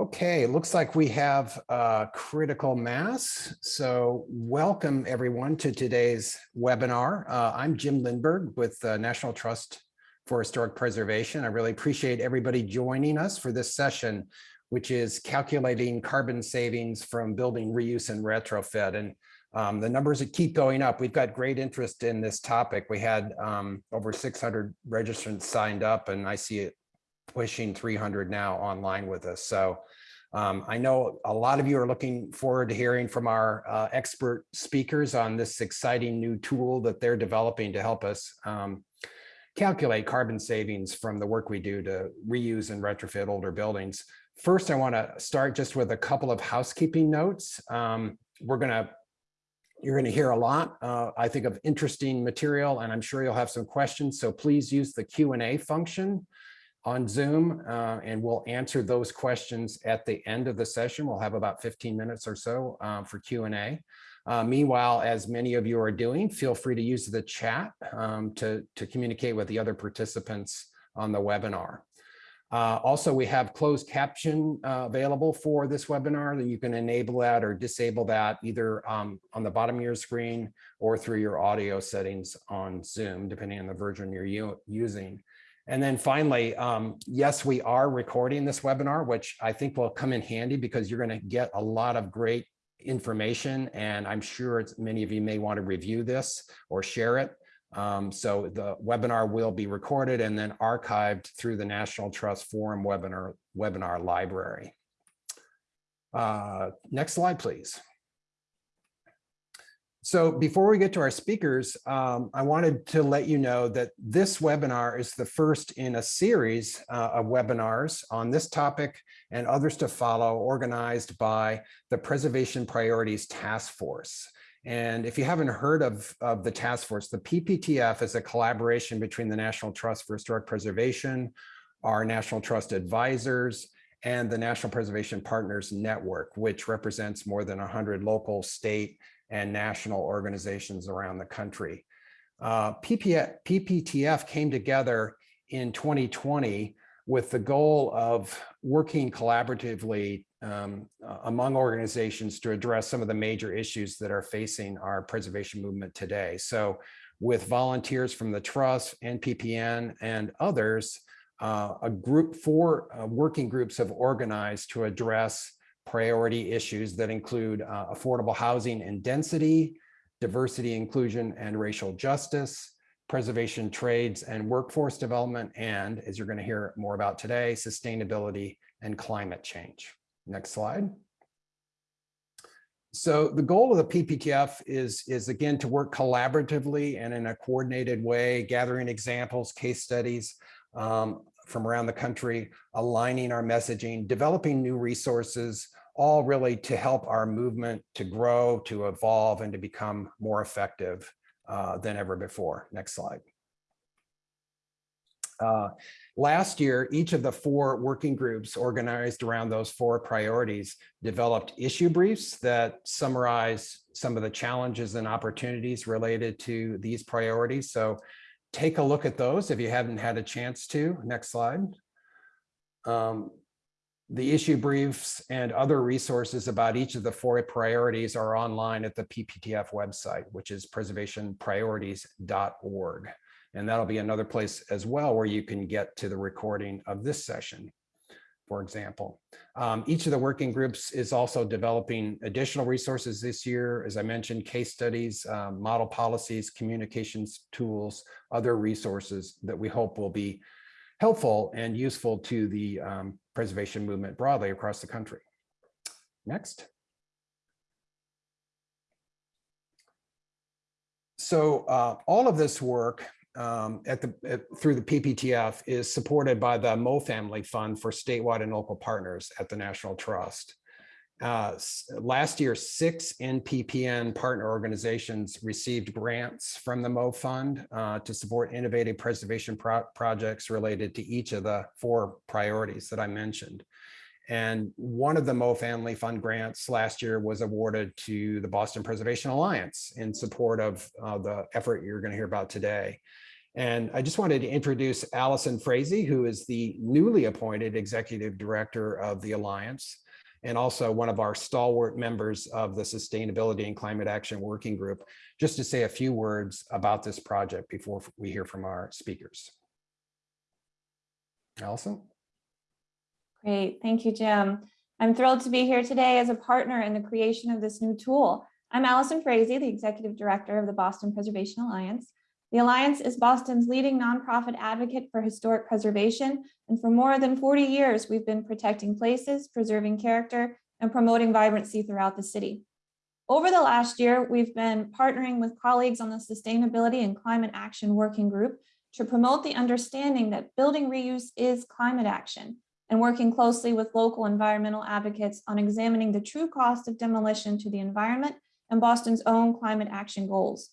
Okay, it looks like we have uh, critical mass. So welcome everyone to today's webinar. Uh, I'm Jim Lindberg with the National Trust for Historic Preservation. I really appreciate everybody joining us for this session, which is calculating carbon savings from building reuse and retrofit. And um, the numbers that keep going up. We've got great interest in this topic. We had um, over 600 registrants signed up and I see it pushing 300 now online with us. So um, I know a lot of you are looking forward to hearing from our uh, expert speakers on this exciting new tool that they're developing to help us um, calculate carbon savings from the work we do to reuse and retrofit older buildings. First, I want to start just with a couple of housekeeping notes. Um, we're going to you're going to hear a lot, uh, I think, of interesting material, and I'm sure you'll have some questions. So please use the Q&A function on Zoom, uh, and we'll answer those questions at the end of the session. We'll have about 15 minutes or so uh, for Q&A. Uh, meanwhile, as many of you are doing, feel free to use the chat um, to, to communicate with the other participants on the webinar. Uh, also, we have closed caption uh, available for this webinar that you can enable that or disable that either um, on the bottom of your screen or through your audio settings on Zoom, depending on the version you're using. And then finally, um, yes, we are recording this webinar, which I think will come in handy because you're going to get a lot of great information. And I'm sure many of you may want to review this or share it. Um, so the webinar will be recorded and then archived through the National Trust Forum webinar, webinar library. Uh, next slide, please. So before we get to our speakers, um, I wanted to let you know that this webinar is the first in a series uh, of webinars on this topic and others to follow organized by the Preservation Priorities Task Force. And if you haven't heard of, of the task force, the PPTF is a collaboration between the National Trust for Historic Preservation, our National Trust advisors, and the National Preservation Partners Network, which represents more than 100 local, state, and national organizations around the country. Uh, PPTF came together in 2020 with the goal of working collaboratively um, among organizations to address some of the major issues that are facing our preservation movement today. So with volunteers from the Trust, NPPN, and others, uh, a group, four uh, working groups have organized to address priority issues that include uh, affordable housing and density, diversity, inclusion, and racial justice, preservation trades and workforce development, and as you're gonna hear more about today, sustainability and climate change. Next slide. So the goal of the PPTF is, is again to work collaboratively and in a coordinated way, gathering examples, case studies um, from around the country, aligning our messaging, developing new resources, all really to help our movement to grow, to evolve, and to become more effective uh, than ever before. Next slide. Uh, last year, each of the four working groups organized around those four priorities developed issue briefs that summarize some of the challenges and opportunities related to these priorities. So take a look at those if you haven't had a chance to. Next slide. Um, the issue briefs and other resources about each of the four priorities are online at the PPTF website, which is preservationpriorities.org. And that'll be another place as well where you can get to the recording of this session, for example. Um, each of the working groups is also developing additional resources this year. As I mentioned, case studies, um, model policies, communications tools, other resources that we hope will be helpful and useful to the um, preservation movement broadly across the country. Next. So uh, all of this work um, at the at, through the PPTF is supported by the Moe Family Fund for statewide and local partners at the National Trust. Uh, last year, six NPPN partner organizations received grants from the Moe Fund uh, to support innovative preservation pro projects related to each of the four priorities that I mentioned. And one of the Moe Family Fund grants last year was awarded to the Boston Preservation Alliance in support of uh, the effort you're going to hear about today. And I just wanted to introduce Allison Frazee, who is the newly appointed Executive Director of the Alliance and also one of our stalwart members of the Sustainability and Climate Action Working Group, just to say a few words about this project before we hear from our speakers. Allison? Great, thank you, Jim. I'm thrilled to be here today as a partner in the creation of this new tool. I'm Allison Frazee, the Executive Director of the Boston Preservation Alliance. The Alliance is Boston's leading nonprofit advocate for historic preservation, and for more than 40 years, we've been protecting places, preserving character, and promoting vibrancy throughout the city. Over the last year, we've been partnering with colleagues on the Sustainability and Climate Action Working Group to promote the understanding that building reuse is climate action, and working closely with local environmental advocates on examining the true cost of demolition to the environment and Boston's own climate action goals.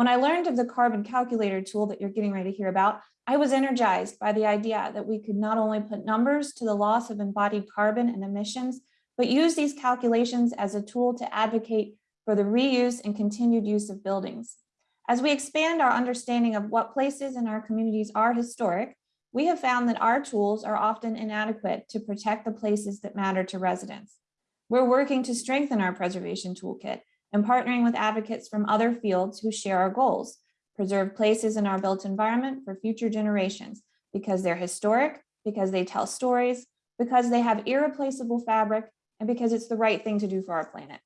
When I learned of the carbon calculator tool that you're getting ready to hear about, I was energized by the idea that we could not only put numbers to the loss of embodied carbon and emissions, but use these calculations as a tool to advocate for the reuse and continued use of buildings. As we expand our understanding of what places in our communities are historic, we have found that our tools are often inadequate to protect the places that matter to residents. We're working to strengthen our preservation toolkit and partnering with advocates from other fields who share our goals, preserve places in our built environment for future generations because they're historic, because they tell stories, because they have irreplaceable fabric, and because it's the right thing to do for our planet.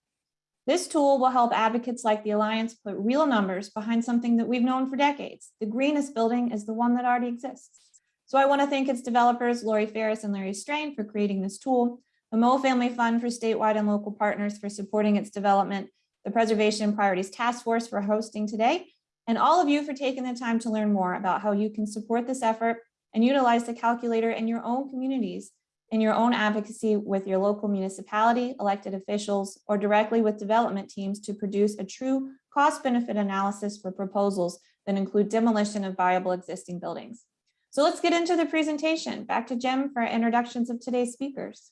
This tool will help advocates like the Alliance put real numbers behind something that we've known for decades. The greenest building is the one that already exists. So I want to thank its developers, Lori Ferriss and Larry Strain for creating this tool, the Moe Family Fund for statewide and local partners for supporting its development, the Preservation Priorities Task Force for hosting today, and all of you for taking the time to learn more about how you can support this effort and utilize the calculator in your own communities, in your own advocacy with your local municipality, elected officials, or directly with development teams to produce a true cost benefit analysis for proposals that include demolition of viable existing buildings. So let's get into the presentation. Back to Jim for introductions of today's speakers.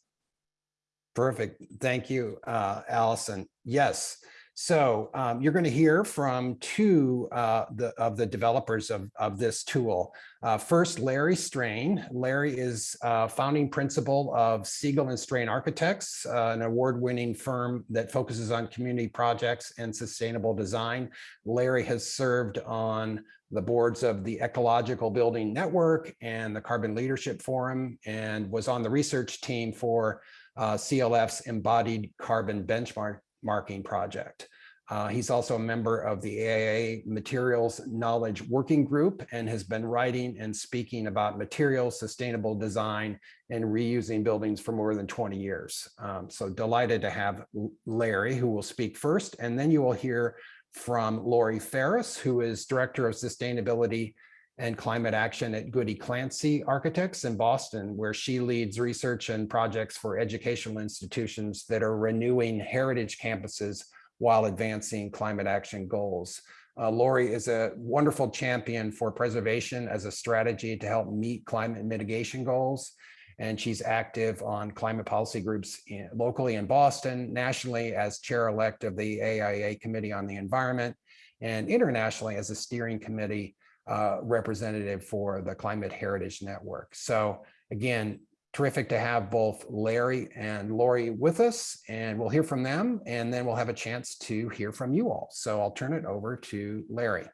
Perfect. Thank you, uh, Allison. Yes. So um, you're going to hear from two uh, the, of the developers of, of this tool. Uh, first, Larry Strain. Larry is uh, founding principal of Siegel and Strain Architects, uh, an award-winning firm that focuses on community projects and sustainable design. Larry has served on the boards of the Ecological Building Network and the Carbon Leadership Forum and was on the research team for uh, CLF's embodied carbon benchmark marking project. Uh, he's also a member of the AIA Materials Knowledge Working Group and has been writing and speaking about materials, sustainable design, and reusing buildings for more than 20 years. Um, so delighted to have Larry, who will speak first, and then you will hear from Lori Ferriss, who is Director of Sustainability and Climate Action at Goody Clancy Architects in Boston, where she leads research and projects for educational institutions that are renewing heritage campuses while advancing climate action goals. Uh, Lori is a wonderful champion for preservation as a strategy to help meet climate mitigation goals. And she's active on climate policy groups in, locally in Boston, nationally as chair-elect of the AIA Committee on the Environment, and internationally as a steering committee uh, representative for the Climate Heritage Network. So again, terrific to have both Larry and Lori with us and we'll hear from them and then we'll have a chance to hear from you all. So I'll turn it over to Larry.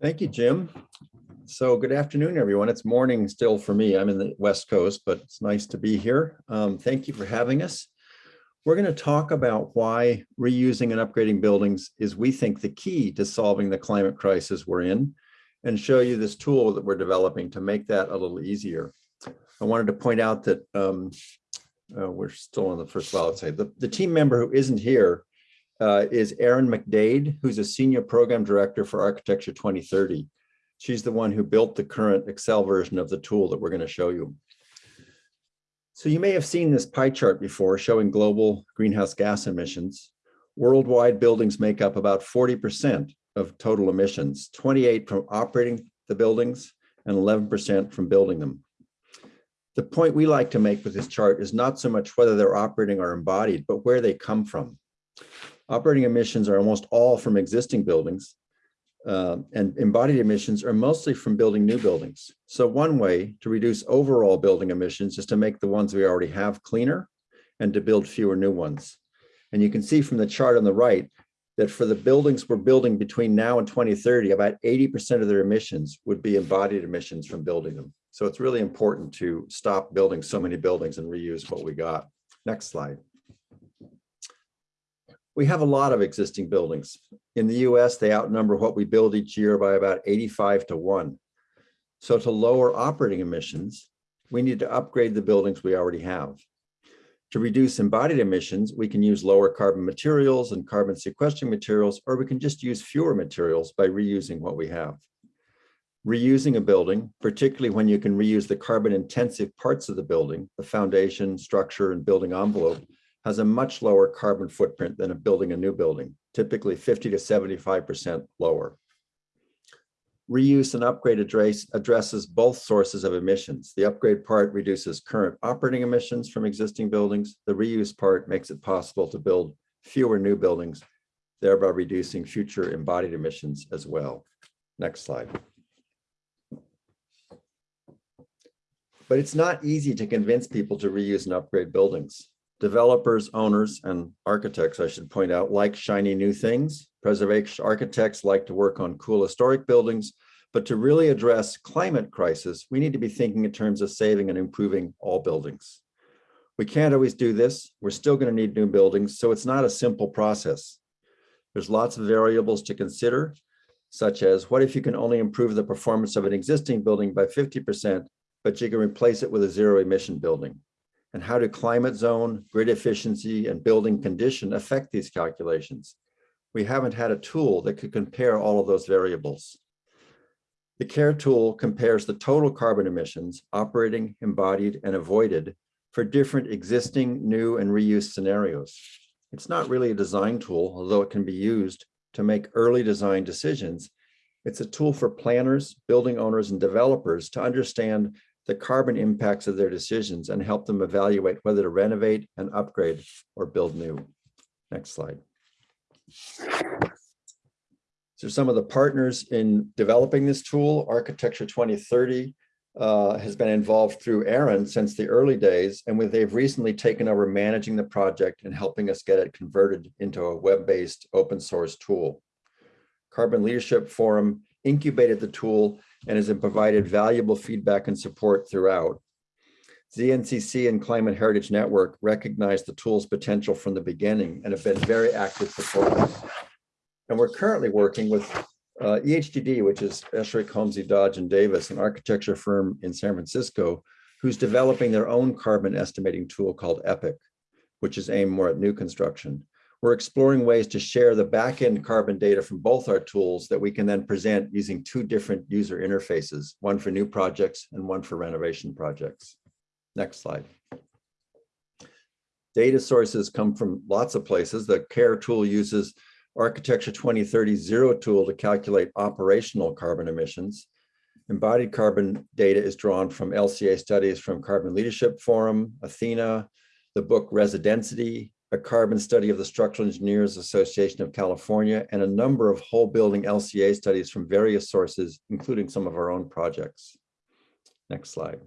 Thank you, Jim. So good afternoon, everyone. It's morning still for me. I'm in the West Coast, but it's nice to be here. Um, thank you for having us. We're going to talk about why reusing and upgrading buildings is, we think, the key to solving the climate crisis we're in and show you this tool that we're developing to make that a little easier. I wanted to point out that um, uh, we're still on the first slide. Say the, the team member who isn't here uh, is Erin McDade, who's a senior program director for Architecture 2030. She's the one who built the current Excel version of the tool that we're going to show you. So you may have seen this pie chart before showing global greenhouse gas emissions. Worldwide buildings make up about 40% of total emissions, 28 from operating the buildings and 11% from building them. The point we like to make with this chart is not so much whether they're operating or embodied, but where they come from. Operating emissions are almost all from existing buildings, uh, and embodied emissions are mostly from building new buildings. So one way to reduce overall building emissions is to make the ones we already have cleaner and to build fewer new ones. And you can see from the chart on the right that for the buildings we're building between now and 2030, about 80% of their emissions would be embodied emissions from building them. So it's really important to stop building so many buildings and reuse what we got. Next slide. We have a lot of existing buildings. In the US, they outnumber what we build each year by about 85 to 1. So to lower operating emissions, we need to upgrade the buildings we already have. To reduce embodied emissions, we can use lower carbon materials and carbon sequestering materials, or we can just use fewer materials by reusing what we have. Reusing a building, particularly when you can reuse the carbon intensive parts of the building, the foundation, structure, and building envelope, has a much lower carbon footprint than a building a new building, typically 50 to 75% lower. Reuse and upgrade address, addresses both sources of emissions. The upgrade part reduces current operating emissions from existing buildings. The reuse part makes it possible to build fewer new buildings, thereby reducing future embodied emissions as well. Next slide. But it's not easy to convince people to reuse and upgrade buildings. Developers, owners, and architects, I should point out, like shiny new things. Preservation architects like to work on cool historic buildings, but to really address climate crisis, we need to be thinking in terms of saving and improving all buildings. We can't always do this. We're still going to need new buildings, so it's not a simple process. There's lots of variables to consider, such as what if you can only improve the performance of an existing building by 50%, but you can replace it with a zero emission building? And how do climate zone, grid efficiency, and building condition affect these calculations? We haven't had a tool that could compare all of those variables. The CARE tool compares the total carbon emissions, operating, embodied, and avoided for different existing, new, and reuse scenarios. It's not really a design tool, although it can be used to make early design decisions. It's a tool for planners, building owners, and developers to understand the carbon impacts of their decisions and help them evaluate whether to renovate and upgrade or build new. Next slide. So some of the partners in developing this tool, Architecture 2030 uh, has been involved through Erin since the early days, and they've recently taken over managing the project and helping us get it converted into a web-based open source tool. Carbon Leadership Forum incubated the tool and has provided valuable feedback and support throughout. ZNCC and Climate Heritage Network recognized the tool's potential from the beginning and have been very active supporters. And we're currently working with uh, EHDD, which is Esherick, Homsey, Dodge, and Davis, an architecture firm in San Francisco, who's developing their own carbon estimating tool called EPIC, which is aimed more at new construction. We're exploring ways to share the backend carbon data from both our tools that we can then present using two different user interfaces, one for new projects and one for renovation projects. Next slide. Data sources come from lots of places. The CARE tool uses Architecture 2030 Zero tool to calculate operational carbon emissions. Embodied carbon data is drawn from LCA studies from Carbon Leadership Forum, Athena, the book Residentity, a carbon study of the Structural Engineers Association of California, and a number of whole building LCA studies from various sources, including some of our own projects. Next slide.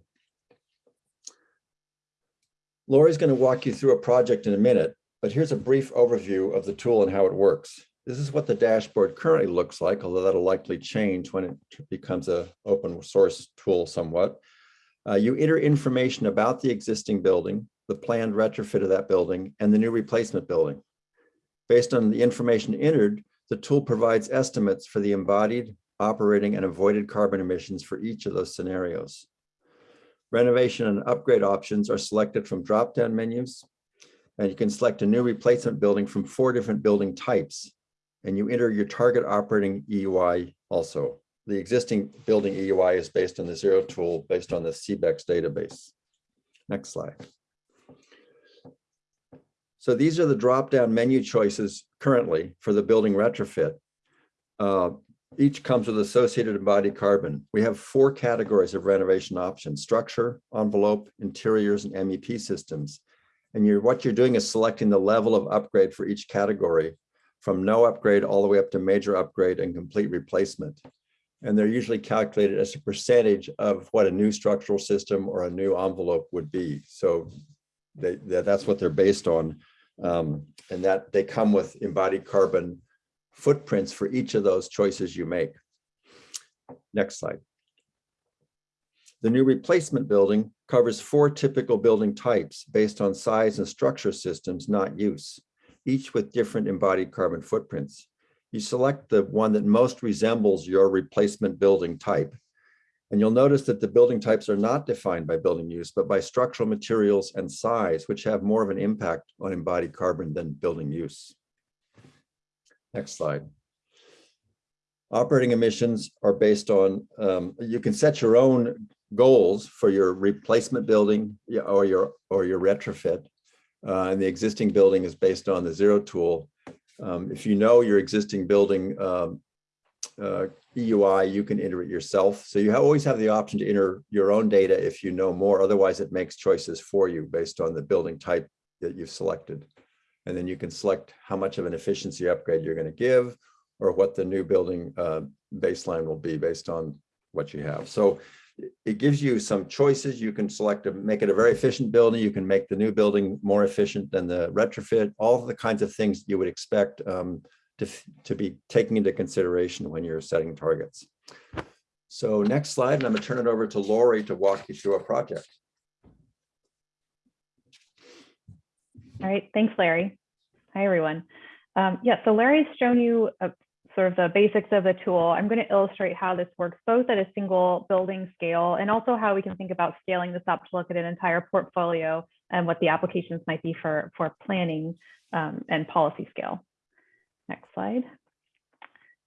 Lori's going to walk you through a project in a minute, but here's a brief overview of the tool and how it works. This is what the dashboard currently looks like, although that'll likely change when it becomes a open source tool somewhat. Uh, you enter information about the existing building, the planned retrofit of that building, and the new replacement building. Based on the information entered, the tool provides estimates for the embodied, operating, and avoided carbon emissions for each of those scenarios. Renovation and upgrade options are selected from drop-down menus, and you can select a new replacement building from four different building types, and you enter your target operating EUI also. The existing building EUI is based on the Zero tool, based on the CBECS database. Next slide. So these are the drop-down menu choices currently for the building retrofit. Uh, each comes with associated embodied carbon. We have four categories of renovation options, structure, envelope, interiors, and MEP systems. And you're, what you're doing is selecting the level of upgrade for each category from no upgrade all the way up to major upgrade and complete replacement. And they're usually calculated as a percentage of what a new structural system or a new envelope would be. So they, that's what they're based on. Um, and that they come with embodied carbon footprints for each of those choices you make. Next slide. The new replacement building covers four typical building types based on size and structure systems, not use, each with different embodied carbon footprints. You select the one that most resembles your replacement building type. And you'll notice that the building types are not defined by building use, but by structural materials and size, which have more of an impact on embodied carbon than building use. Next slide. Operating emissions are based on, um, you can set your own goals for your replacement building or your or your retrofit. Uh, and the existing building is based on the zero tool. Um, if you know your existing building um, uh, EUI, you can enter it yourself. So you always have the option to enter your own data if you know more. Otherwise, it makes choices for you based on the building type that you've selected. And then you can select how much of an efficiency upgrade you're going to give or what the new building uh, baseline will be based on what you have. So it- gives you some choices. You can select to make it a very efficient building. You can make the new building more efficient than the retrofit, all the kinds of things you would expect um, to, to be taking into consideration when you're setting targets. So next slide, and I'm gonna turn it over to Lori to walk you through a project. All right, thanks, Larry. Hi, everyone. Um, yeah, so Larry's shown you uh, sort of the basics of the tool. I'm going to illustrate how this works both at a single building scale and also how we can think about scaling this up to look at an entire portfolio and what the applications might be for, for planning um, and policy scale. Next slide.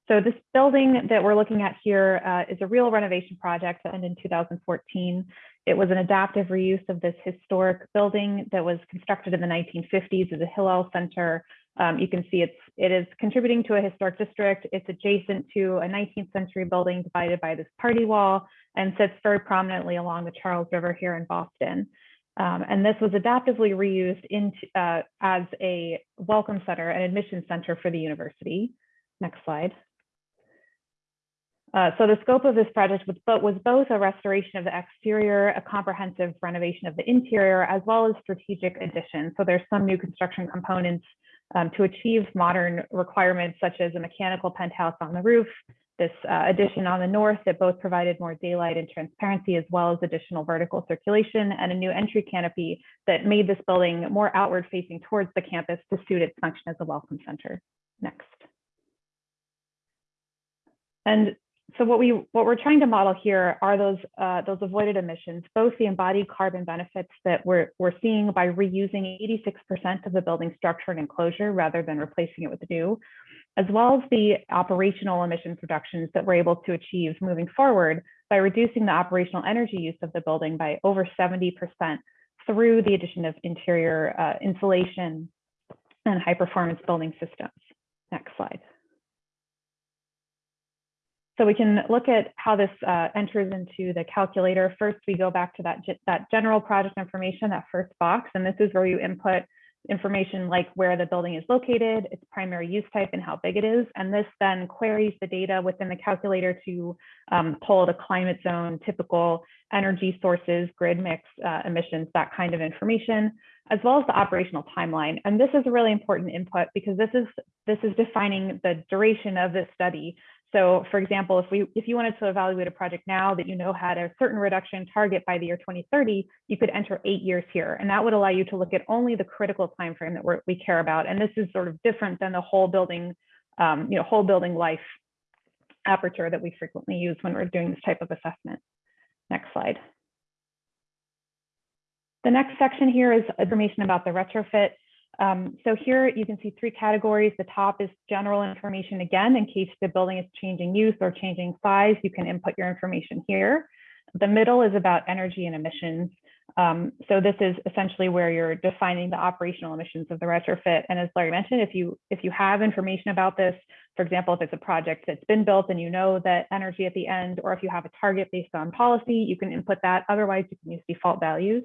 So this building that we're looking at here uh, is a real renovation project that ended in 2014. It was an adaptive reuse of this historic building that was constructed in the 1950s as a Hillel Center. Um, you can see it's it is contributing to a historic district. It's adjacent to a 19th century building divided by this party wall and sits very prominently along the Charles River here in Boston. Um, and this was adaptively reused into, uh, as a welcome center and admission center for the university. Next slide. Uh, so the scope of this project was, but was both a restoration of the exterior, a comprehensive renovation of the interior, as well as strategic addition. So there's some new construction components um, to achieve modern requirements such as a mechanical penthouse on the roof, this uh, addition on the north that both provided more daylight and transparency, as well as additional vertical circulation and a new entry canopy that made this building more outward facing towards the campus to suit its function as a welcome center. Next. And so what we what we're trying to model here are those uh, those avoided emissions, both the embodied carbon benefits that we're we're seeing by reusing 86% of the building structure and enclosure rather than replacing it with new, as well as the operational emissions reductions that we're able to achieve moving forward by reducing the operational energy use of the building by over 70% through the addition of interior uh, insulation and high performance building systems. Next slide. So we can look at how this uh, enters into the calculator. First, we go back to that, that general project information, that first box, and this is where you input information like where the building is located, its primary use type, and how big it is. And this then queries the data within the calculator to um, pull the climate zone, typical energy sources, grid mix, uh, emissions, that kind of information, as well as the operational timeline. And this is a really important input because this is this is defining the duration of this study. So for example, if we if you wanted to evaluate a project now that you know had a certain reduction target by the year 2030, you could enter eight years here. And that would allow you to look at only the critical time frame that we care about. And this is sort of different than the whole building, um, you know, whole building life aperture that we frequently use when we're doing this type of assessment. Next slide. The next section here is information about the retrofit. Um, so here you can see three categories. The top is general information again, in case the building is changing use or changing size, you can input your information here. The middle is about energy and emissions. Um, so this is essentially where you're defining the operational emissions of the retrofit. And as Larry mentioned, if you if you have information about this, for example, if it's a project that's been built and you know that energy at the end, or if you have a target based on policy, you can input that. Otherwise, you can use default values.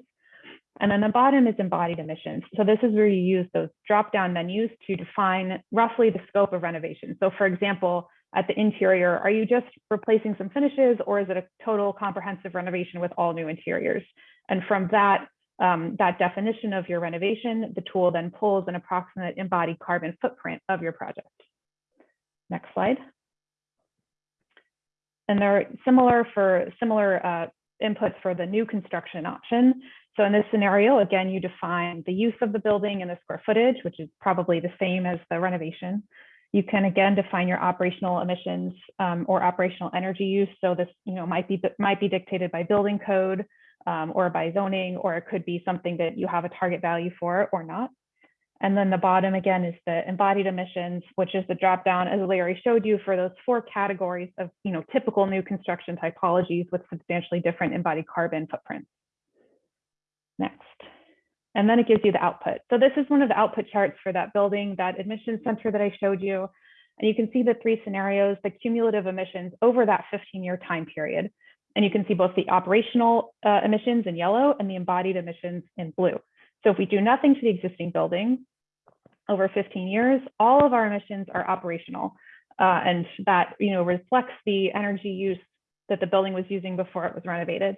And then the bottom is embodied emissions. So this is where you use those drop-down menus to define roughly the scope of renovation. So for example, at the interior, are you just replacing some finishes or is it a total comprehensive renovation with all new interiors? And from that, um, that definition of your renovation, the tool then pulls an approximate embodied carbon footprint of your project. Next slide. And they're similar for similar uh, inputs for the new construction option. So in this scenario, again, you define the use of the building and the square footage, which is probably the same as the renovation. You can again define your operational emissions um, or operational energy use. So this, you know, might be might be dictated by building code um, or by zoning, or it could be something that you have a target value for or not. And then the bottom again is the embodied emissions, which is the drop down as Larry showed you for those four categories of you know typical new construction typologies with substantially different embodied carbon footprints. Next. And then it gives you the output. So this is one of the output charts for that building, that admission center that I showed you. And you can see the three scenarios, the cumulative emissions over that 15 year time period. And you can see both the operational uh, emissions in yellow and the embodied emissions in blue. So if we do nothing to the existing building over 15 years, all of our emissions are operational. Uh, and that you know reflects the energy use that the building was using before it was renovated.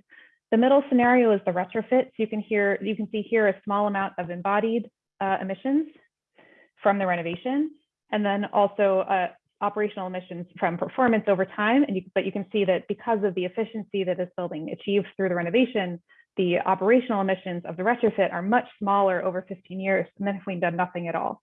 The middle scenario is the retrofit. So you can hear, you can see here a small amount of embodied uh, emissions from the renovation, and then also uh, operational emissions from performance over time. And you, but you can see that because of the efficiency that this building achieves through the renovation, the operational emissions of the retrofit are much smaller over 15 years than if we'd done nothing at all.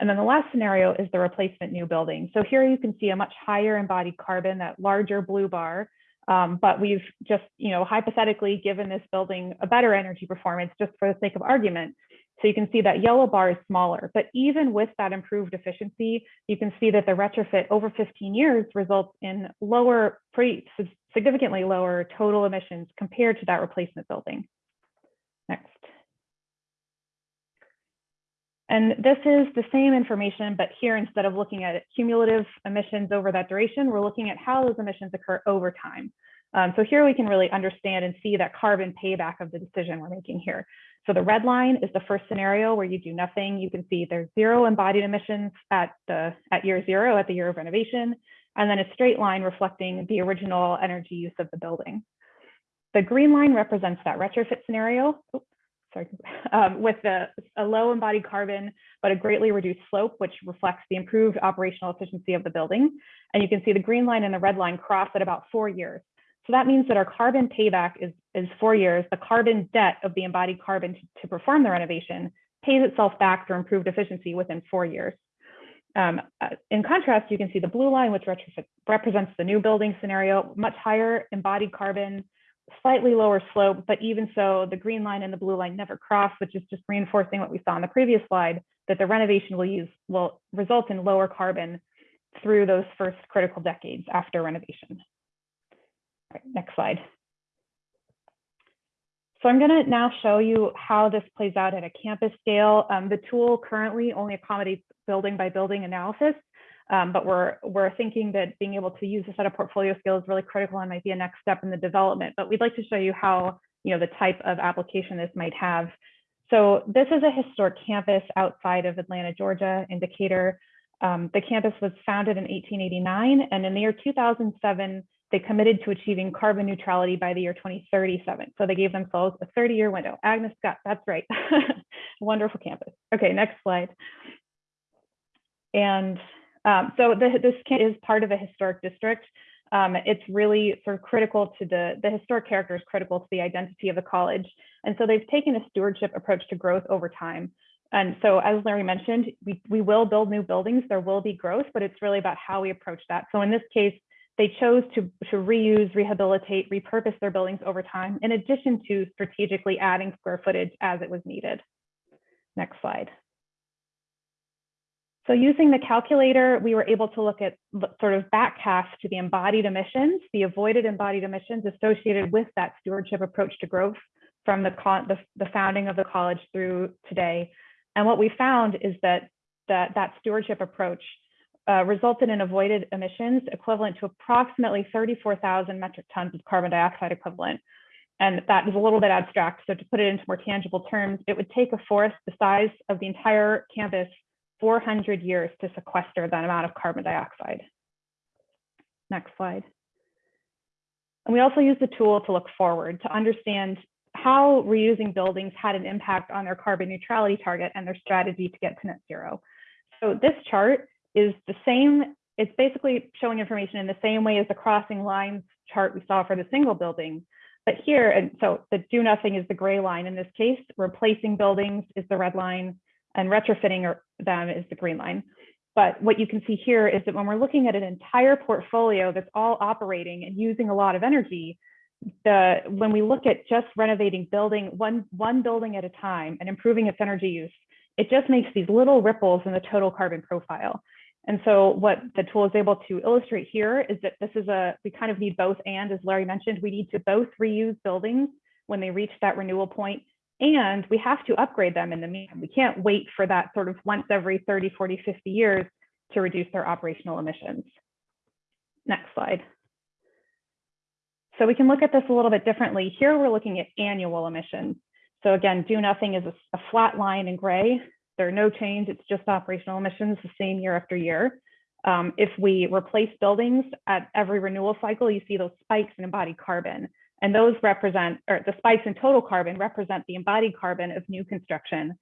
And then the last scenario is the replacement new building. So here you can see a much higher embodied carbon, that larger blue bar, um, but we've just, you know, hypothetically given this building a better energy performance just for the sake of argument. So you can see that yellow bar is smaller, but even with that improved efficiency, you can see that the retrofit over 15 years results in lower, pretty significantly lower total emissions compared to that replacement building. Next. And this is the same information, but here instead of looking at cumulative emissions over that duration, we're looking at how those emissions occur over time. Um, so here we can really understand and see that carbon payback of the decision we're making here. So the red line is the first scenario where you do nothing. You can see there's zero embodied emissions at the at year zero, at the year of renovation, and then a straight line reflecting the original energy use of the building. The green line represents that retrofit scenario. Oops sorry, um, with a low embodied carbon, but a greatly reduced slope, which reflects the improved operational efficiency of the building. And you can see the green line and the red line cross at about four years. So that means that our carbon payback is, is four years. The carbon debt of the embodied carbon to, to perform the renovation pays itself back through improved efficiency within four years. Um, uh, in contrast, you can see the blue line, which represents the new building scenario, much higher embodied carbon, slightly lower slope, but even so, the green line and the blue line never cross, which is just reinforcing what we saw on the previous slide, that the renovation will use will result in lower carbon through those first critical decades after renovation. All right, next slide. So I'm going to now show you how this plays out at a campus scale. Um, the tool currently only accommodates building by building analysis, um, but we're, we're thinking that being able to use a set of portfolio skills is really critical and might be a next step in the development. But we'd like to show you how, you know, the type of application this might have. So this is a historic campus outside of Atlanta, Georgia, in Decatur. Um, the campus was founded in 1889, and in the year 2007, they committed to achieving carbon neutrality by the year 2037. So they gave themselves a 30-year window. Agnes Scott, that's right. Wonderful campus. Okay, next slide. And um, so the, this is part of a historic district. Um, it's really sort of critical to the, the historic character is critical to the identity of the college. And so they've taken a stewardship approach to growth over time. And so as Larry mentioned, we, we will build new buildings, there will be growth, but it's really about how we approach that. So in this case, they chose to, to reuse, rehabilitate, repurpose their buildings over time, in addition to strategically adding square footage as it was needed. Next slide. So using the calculator, we were able to look at sort of backcast to the embodied emissions, the avoided embodied emissions associated with that stewardship approach to growth from the, the, the founding of the college through today. And what we found is that that, that stewardship approach uh, resulted in avoided emissions equivalent to approximately 34,000 metric tons of carbon dioxide equivalent. And that is a little bit abstract. So to put it into more tangible terms, it would take a forest the size of the entire campus 400 years to sequester that amount of carbon dioxide. Next slide. And we also use the tool to look forward to understand how reusing buildings had an impact on their carbon neutrality target and their strategy to get to net zero. So this chart is the same, it's basically showing information in the same way as the crossing lines chart we saw for the single building. But here, and so the do nothing is the gray line in this case, replacing buildings is the red line, and retrofitting them is the green line. But what you can see here is that when we're looking at an entire portfolio that's all operating and using a lot of energy, the when we look at just renovating building one one building at a time and improving its energy use, it just makes these little ripples in the total carbon profile. And so what the tool is able to illustrate here is that this is a, we kind of need both and, as Larry mentioned, we need to both reuse buildings when they reach that renewal point, and we have to upgrade them in the meantime. We can't wait for that sort of once every 30, 40, 50 years to reduce their operational emissions. Next slide. So we can look at this a little bit differently. Here we're looking at annual emissions. So again, do nothing is a, flat line in gray. There are no change, it's just operational emissions the same year after year. Um, if we replace buildings at every renewal cycle, you see those spikes in embodied carbon. And those represent, or the spikes in total carbon represent the embodied carbon of new construction,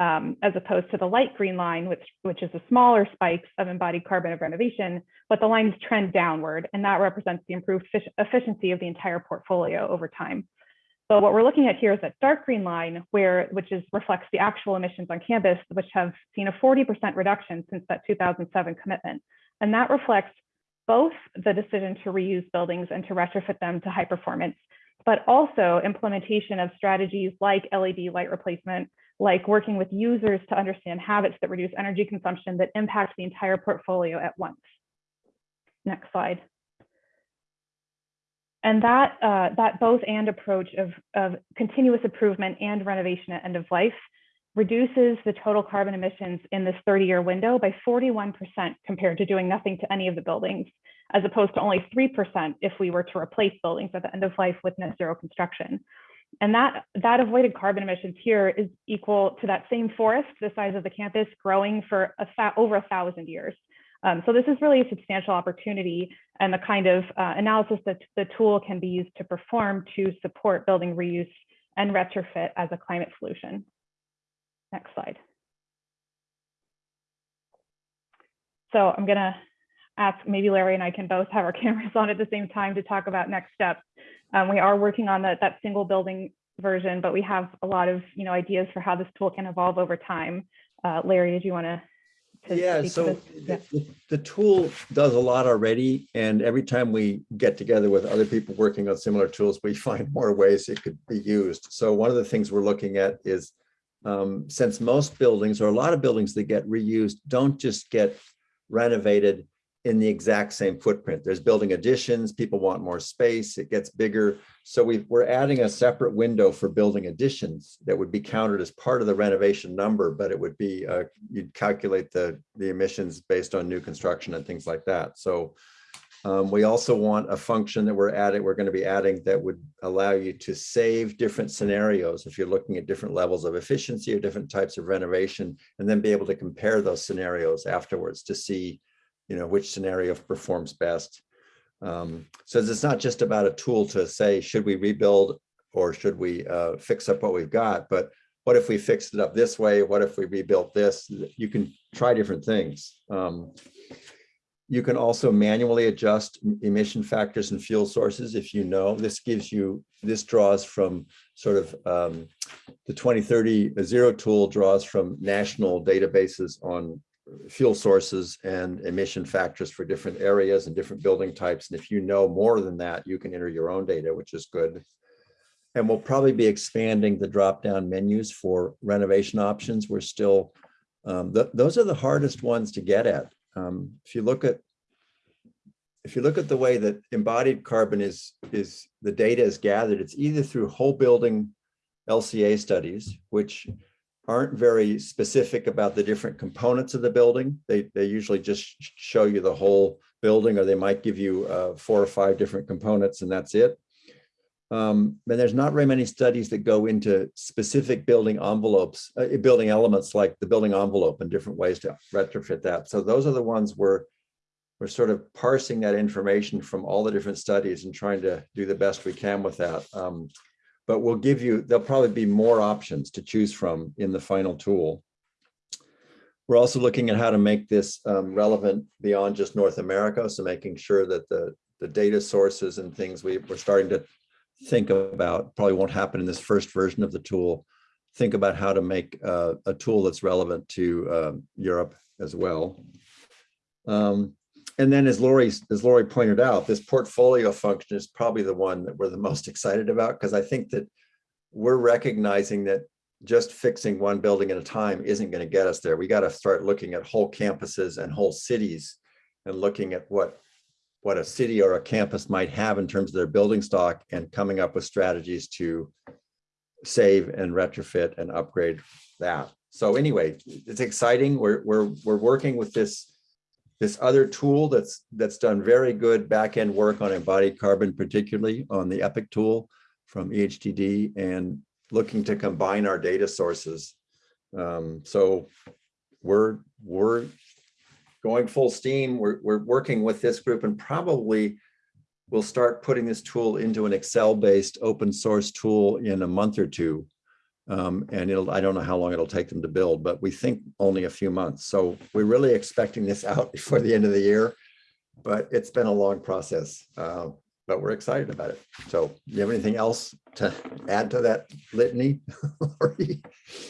um, as opposed to the light green line, which, which is the smaller spikes of embodied carbon of renovation, but the lines trend downward, and that represents the improved efficiency of the entire portfolio over time. So what we're looking at here is that dark green line, where which is reflects the actual emissions on campus, which have seen a 40% reduction since that 2007 commitment. And that reflects both the decision to reuse buildings and to retrofit them to high performance, but also implementation of strategies like LED light replacement, like working with users to understand habits that reduce energy consumption that impact the entire portfolio at once. Next slide. And that, uh, that both and approach of, of continuous improvement and renovation at end of life reduces the total carbon emissions in this 30 year window by 41% compared to doing nothing to any of the buildings, as opposed to only 3% if we were to replace buildings at the end of life with net zero construction. And that, that avoided carbon emissions here is equal to that same forest, the size of the campus, growing for a over a thousand years. Um, so this is really a substantial opportunity and the kind of uh, analysis that the tool can be used to perform to support building reuse and retrofit as a climate solution. Next slide. So I'm gonna ask, maybe Larry and I can both have our cameras on at the same time to talk about next steps. Um, we are working on the, that single building version, but we have a lot of you know ideas for how this tool can evolve over time. Uh, Larry, did you want to yeah, so yeah. The, the, tool does a lot already. And every time we get together with other people working on similar tools, we find more ways it could be used. So one of the things we're looking at is um, since most buildings or a lot of buildings that get reused don't just get renovated in the exact same footprint. There's building additions, people want more space, it gets bigger. So we are adding a separate window for building additions that would be counted as part of the renovation number, but it would be, uh, you'd calculate the, the emissions based on new construction and things like that. So um, we also want a function that we're adding, we're gonna be adding that would allow you to save different scenarios if you're looking at different levels of efficiency or different types of renovation, and then be able to compare those scenarios afterwards to see you know, which scenario performs best. Um, so it's not just about a tool to say, should we rebuild or should we uh, fix up what we've got, but what if we fixed it up this way? What if we rebuilt this? You can try different things. Um, you can also manually adjust emission factors and fuel sources if you know. This gives you, this draws from sort of um, the 2030 zero tool draws from national databases on fuel sources and emission factors for different areas and different building types. And if you know more than that, you can enter your own data, which is good. And we'll probably be expanding the drop-down menus for renovation options. We're still, um, th those are the hardest ones to get at. Um, if you look at if you look at the way that embodied carbon is, is the data is gathered, it's either through whole building LCA studies, which aren't very specific about the different components of the building. They, they usually just show you the whole building or they might give you uh, four or five different components and that's it. Um, but there's not very many studies that go into specific building envelopes, uh, building elements like the building envelope and different ways to retrofit that. So those are the ones where we're sort of parsing that information from all the different studies and trying to do the best we can with that. Um, but we'll give you, there'll probably be more options to choose from in the final tool. We're also looking at how to make this um, relevant beyond just North America. So making sure that the, the data sources and things we, we're starting to think about, probably won't happen in this first version of the tool. Think about how to make uh, a tool that's relevant to uh, Europe as well. Um, and then as Lori, as Lori pointed out, this portfolio function is probably the one that we're the most excited about because I think that we're recognizing that just fixing one building at a time isn't going to get us there. We got to start looking at whole campuses and whole cities and looking at what what a city or a campus might have in terms of their building stock and coming up with strategies to save and retrofit and upgrade that. So anyway, it's exciting. We're we're we're working with this this other tool that's that's done very good back-end work on embodied carbon, particularly on the EPIC tool from EHTD and looking to combine our data sources. Um, so we're we're going full steam. We're, we're working with this group and probably we'll start putting this tool into an Excel-based open source tool in a month or two. Um, and it'll, I don't know how long it'll take them to build, but we think only a few months. So we're really expecting this out before the end of the year, but it's been a long process. Uh, but we're excited about it. So you have anything else to add to that litany?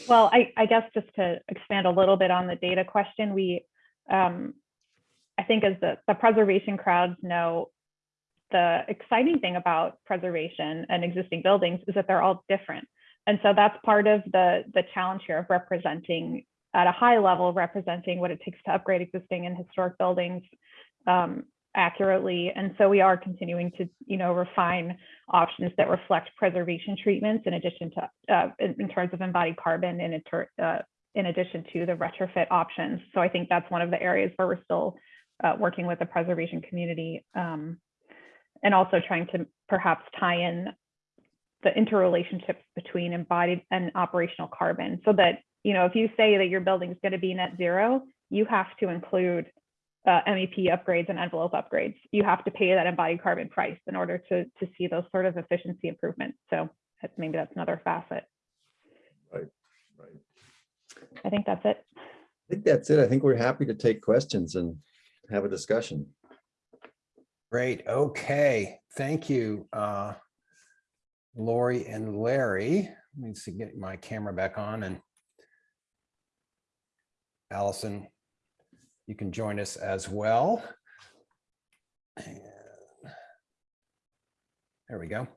Well, I, I guess just to expand a little bit on the data question, we, um, I think as the, the preservation crowds know, the exciting thing about preservation and existing buildings is that they're all different. And so that's part of the, the challenge here of representing at a high level, representing what it takes to upgrade existing and historic buildings um, accurately. And so we are continuing to, you know, refine options that reflect preservation treatments in addition to, uh, in, in terms of embodied carbon and inter, uh, in addition to the retrofit options. So I think that's one of the areas where we're still uh, working with the preservation community um, and also trying to perhaps tie in the interrelationships between embodied and operational carbon so that, you know, if you say that your building is going to be net zero, you have to include uh, MEP upgrades and envelope upgrades. You have to pay that embodied carbon price in order to, to see those sort of efficiency improvements. So that's, maybe that's another facet. Right, right. I think that's it. I think that's it. I think we're happy to take questions and have a discussion. Great. Okay. Thank you, uh, Lori and Larry. Let me see, get my camera back on and Allison, you can join us as well. And There we go.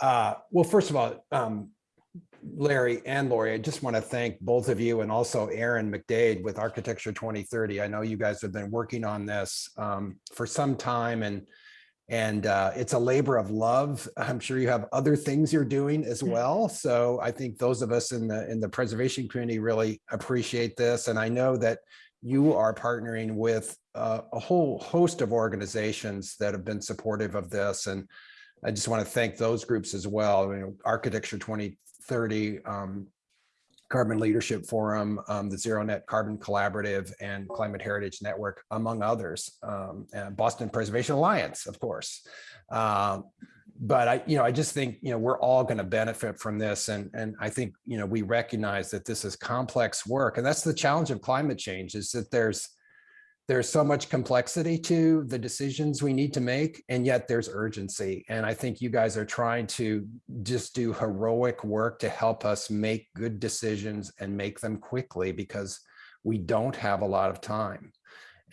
Uh, Well, first of all, um, Larry and Lori, I just want to thank both of you and also Erin McDade with Architecture 2030. I know you guys have been working on this um, for some time and and uh, it's a labor of love. I'm sure you have other things you're doing as well. So I think those of us in the in the preservation community really appreciate this. And I know that you are partnering with uh, a whole host of organizations that have been supportive of this. And I just want to thank those groups as well. You know, Architecture 2030, um, Carbon Leadership Forum, um, the Zero Net Carbon Collaborative, and Climate Heritage Network, among others. Um, and Boston Preservation Alliance, of course. Um, but I, you know, I just think, you know, we're all going to benefit from this. And, and I think, you know, we recognize that this is complex work. And that's the challenge of climate change is that there's, there's so much complexity to the decisions we need to make, and yet there's urgency. And I think you guys are trying to just do heroic work to help us make good decisions and make them quickly because we don't have a lot of time.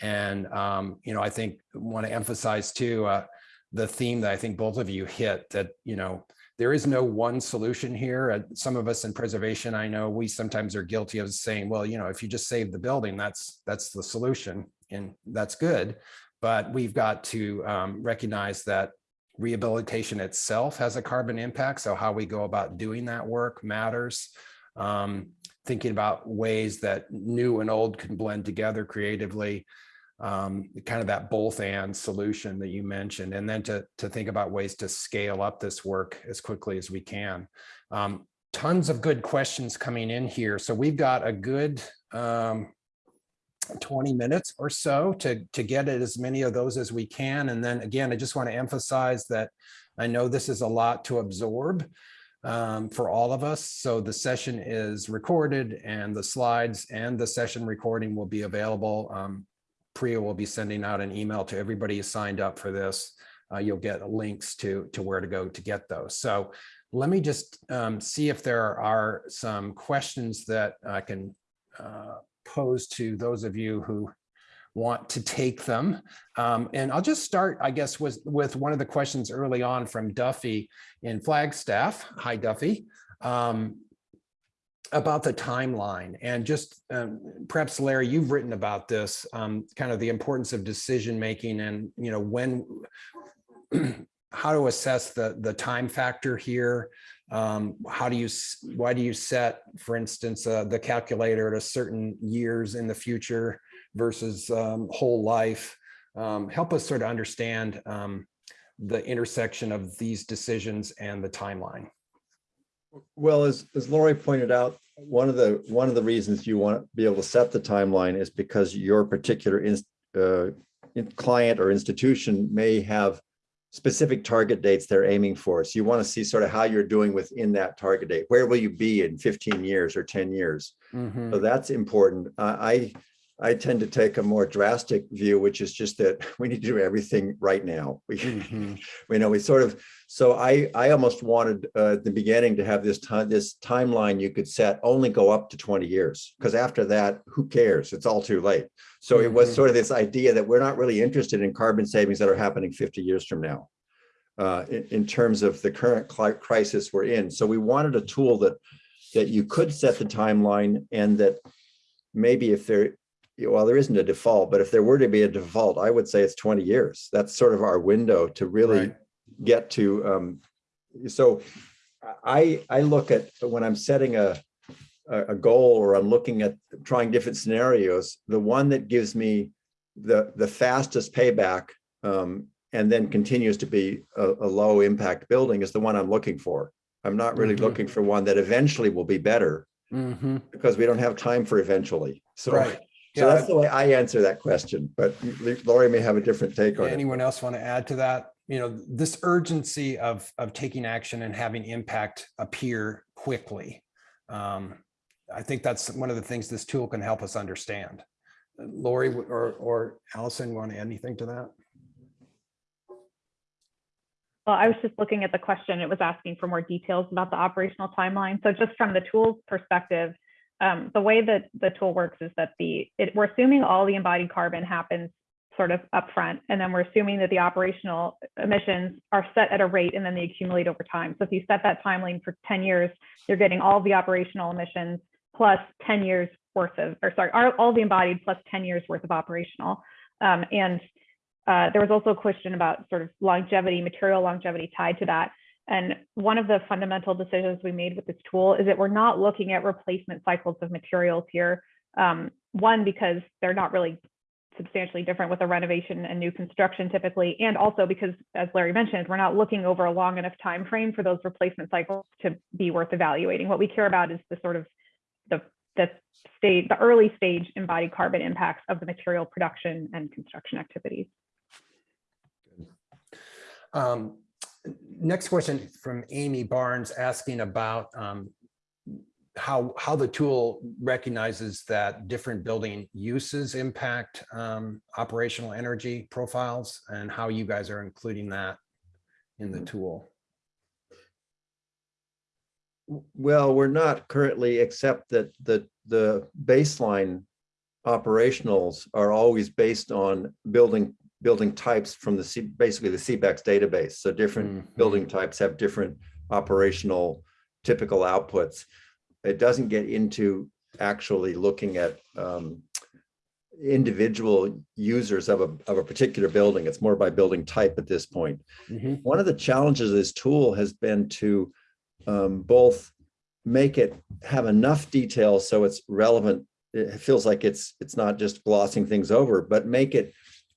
And, um, you know, I think want to emphasize too, uh, the theme that I think both of you hit that, you know, there is no one solution here. Uh, some of us in preservation, I know we sometimes are guilty of saying, well, you know, if you just save the building, that's that's the solution and that's good. But we've got to um, recognize that rehabilitation itself has a carbon impact. So how we go about doing that work matters. Um, thinking about ways that new and old can blend together creatively. um, kind of that both and solution that you mentioned, and then to, to think about ways to scale up this work as quickly as we can. Um, tons of good questions coming in here. So we've got a good um, 20 minutes or so to, to get as many of those as we can. And then again, I just want to emphasize that I know this is a lot to absorb um, for all of us. So the session is recorded and the slides and the session recording will be available. Um, Priya will be sending out an email to everybody who signed up for this. Uh, you'll get links to, to where to go to get those. So let me just um, see if there are some questions that I can uh, pose to those of you who want to take them. Um, and I'll just start, I guess, with, with one of the questions early on from Duffy in Flagstaff. Hi, Duffy. Um, about the timeline and just um, perhaps Larry, you've written about this, um, kind of the importance of decision making and, you know, when, how to assess the, the time factor here. Um, how do you, why do you set, for instance, uh, the calculator at a certain years in the future versus um, whole life? Um, help us sort of understand um, the intersection of these decisions and the timeline. Well, as, as Lori pointed out, one of the, one of the reasons you want to be able to set the timeline is because your particular uh, in- client or institution may have specific target dates they're aiming for. So you want to see sort of how you're doing within that target date. Where will you be in 15 years or 10 years? Mhm. So that's important. I, I I tend to take a more drastic view, which is just that we need to do everything right now. We, Mhm. we know we sort of, so I, I almost wanted uh, at the beginning to have this time, this timeline you could set only go up to 20 years. Because after that, who cares? It's all too late. So it was Mhm. sort of this idea that we're not really interested in carbon savings that are happening 50 years from now. Uh, in, in terms of the current cli- crisis we're in. So we wanted a tool that, that you could set the timeline and that maybe if there, well, there isn't a default, but if there were to be a default, I would say it's 20 years. That's sort of our window to really Right. get to. Um, so I, I look at when I'm setting a, a goal or I'm looking at trying different scenarios, the one that gives me the, the fastest payback um, and then continues to be a, a low impact building is the one I'm looking for. I'm not really Mhm. looking for one that eventually will be better Mhm. because we don't have time for eventually. So, Right. So Yeah. that's the way I answer that question, but Lori may have a different take on it. Anyone else want to add to that? You know, this urgency of, of taking action and having impact appear quickly. Um, I think that's one of the things this tool can help us understand. Lori or, or Allison, want to add anything to that? Well, I was just looking at the question. It was asking for more details about the operational timeline. So just from the tool's perspective, um, the way that the tool works is that the it, we're assuming all the embodied carbon happens sort of upfront, and then we're assuming that the operational emissions are set at a rate and then they accumulate over time. So if you set that timeline for 10 years, you're getting all the operational emissions plus 10 years worth of, or sorry, all the embodied plus 10 years worth of operational. Um, and uh, there was also a question about sort of longevity, material longevity tied to that. And one of the fundamental decisions we made with this tool is that we're not looking at replacement cycles of materials here. Um, one, because they're not really substantially different with a renovation and new construction typically, and also because, as Larry mentioned, we're not looking over a long enough time frame for those replacement cycles to be worth evaluating. What we care about is the sort of the the state, the early stage embodied carbon impacts of the material production and construction activities. Um, Next question from Amy Barnes asking about um, how, how the tool recognizes that different building uses impact um, operational energy profiles and how you guys are including that in the tool. Well, we're not currently, except that the, the baseline operationals are always based on building, building types from the, C basically the CBECS database. So different Mhm. building types have different operational typical outputs. It doesn't get into actually looking at um, individual users of a, of a particular building. It's more by building type at this point. Mhm. One of the challenges of this tool has been to um, both make it have enough detail so it's relevant it feels like it's, it's not just glossing things over, but make it